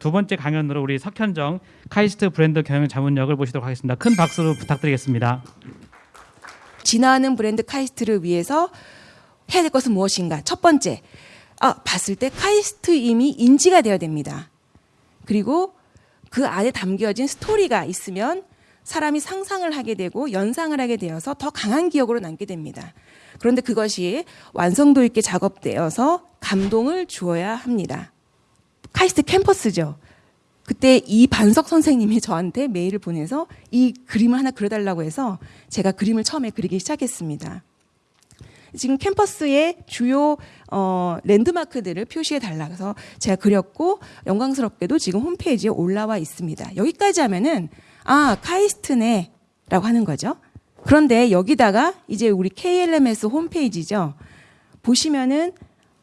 두 번째 강연으로 우리 석현정 카이스트 브랜드 경영 자문역을 모시도록 하겠습니다. 큰 박수로 부탁드리겠습니다. 진화하는 브랜드 카이스트를 위해서 해야 될 것은 무엇인가? 첫 번째, 아, 봤을 때 카이스트 이미 인지가 되어야 됩니다. 그리고 그 안에 담겨진 스토리가 있으면 사람이 상상을 하게 되고 연상을 하게 되어서 더 강한 기억으로 남게 됩니다. 그런데 그것이 완성도 있게 작업되어서 감동을 주어야 합니다. 카이스트 캠퍼스죠. 그때 이 반석 선생님이 저한테 메일을 보내서 이 그림을 하나 그려달라고 해서 제가 그림을 처음에 그리기 시작했습니다. 지금 캠퍼스의 주요 어, 랜드마크들을 표시해 달라 그래서 제가 그렸고 영광스럽게도 지금 홈페이지에 올라와 있습니다. 여기까지 하면은 아 카이스트네라고 하는 거죠. 그런데 여기다가 이제 우리 KLMS 홈페이지죠. 보시면은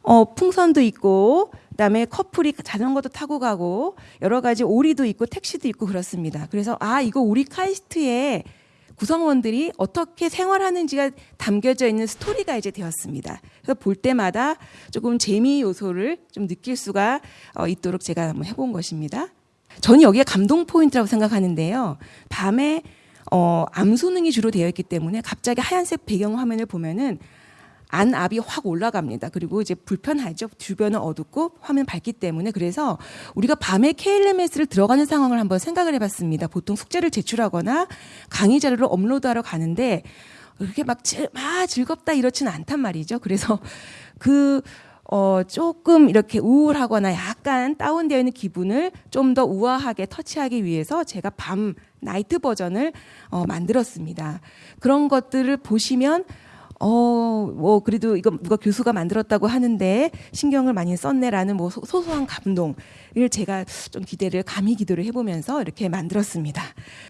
어, 풍선도 있고 그다음에 커플이 자전거도 타고 가고 여러 가지 오리도 있고 택시도 있고 그렇습니다. 그래서 아 이거 우리 카이스트의 구성원들이 어떻게 생활하는지가 담겨져 있는 스토리가 이제 되었습니다. 그래서 볼 때마다 조금 재미 요소를 좀 느낄 수가 어, 있도록 제가 한번 해본 것입니다. 저는 여기에 감동 포인트라고 생각하는데요. 밤에 어, 암순응이 주로 되어 있기 때문에 갑자기 하얀색 배경 화면을 보면은 안압이 확 올라갑니다. 그리고 이제 불편하죠. 주변은 어둡고 화면 밝기 때문에 그래서 우리가 밤에 KLMS를 들어가는 상황을 한번 생각을 해봤습니다. 보통 숙제를 제출하거나 강의 자료를 업로드하러 가는데 그렇게 막, 즐, 막 즐겁다 이렇지는 않단 말이죠. 그래서 그 어, 조금 이렇게 우울하거나 약간 다운되어 있는 기분을 좀 더 우아하게 터치하기 위해서 제가 밤 나이트 버전을 어, 만들었습니다. 그런 것들을 보시면 어, 뭐, 그래도 이거 누가 교수가 만들었다고 하는데 신경을 많이 썼네라는 뭐 소- 소소한 감동을 제가 좀 기대를, 감히 기도를 해보면서 이렇게 만들었습니다.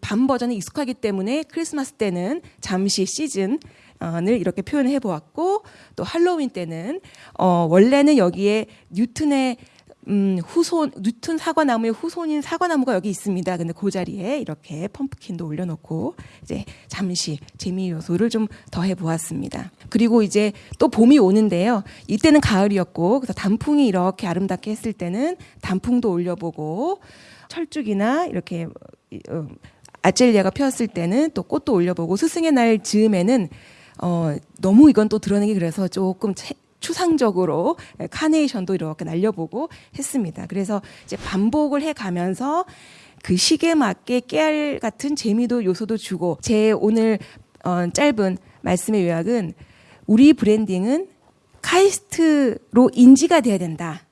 밤 버전이 익숙하기 때문에 크리스마스 때는 잠시 시즌, 을 이렇게 표현해 보았고 또 할로윈 때는 어 원래는 여기에 뉴튼의 음, 후손 뉴튼 사과나무의 후손인 사과나무가 여기 있습니다. 근데 그 자리에 이렇게 펌프킨도 올려놓고 이제 잠시 재미 요소를 좀 더해 보았습니다. 그리고 이제 또 봄이 오는데요. 이때는 가을이었고 그래서 단풍이 이렇게 아름답게 했을 때는 단풍도 올려보고 철쭉이나 이렇게 어, 아젤리아가 피었을 때는 또 꽃도 올려보고 스승의 날 즈음에는 어, 너무 이건 또 드러내기 그래서 조금 채- 추상적으로 카네이션도 이렇게 날려보고 했습니다. 그래서 이제 반복을 해 가면서 그 시기에 맞게 깨알 같은 재미도 요소도 주고 제 오늘 어, 짧은 말씀의 요약은 우리 branding은 카이스트로 인지가 돼야 된다.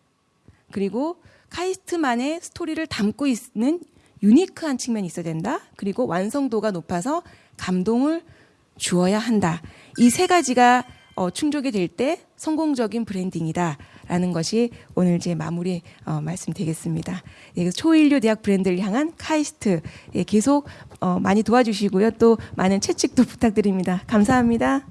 그리고 카이스트만의 스토리를 담고 있는 unique한 측면이 있어야 된다. 그리고 완성도가 높아서 감동을 주어야 한다. 이 세 가지가 어, 충족이 될 때 성공적인 branding이다라는 것이 오늘 제 마무리 어, 말씀 되겠습니다. 예, 초인류 대학 브랜드를 향한 카이스트 예, 계속 어, 많이 도와주시고요. 또 많은 채찍도 부탁드립니다. 감사합니다.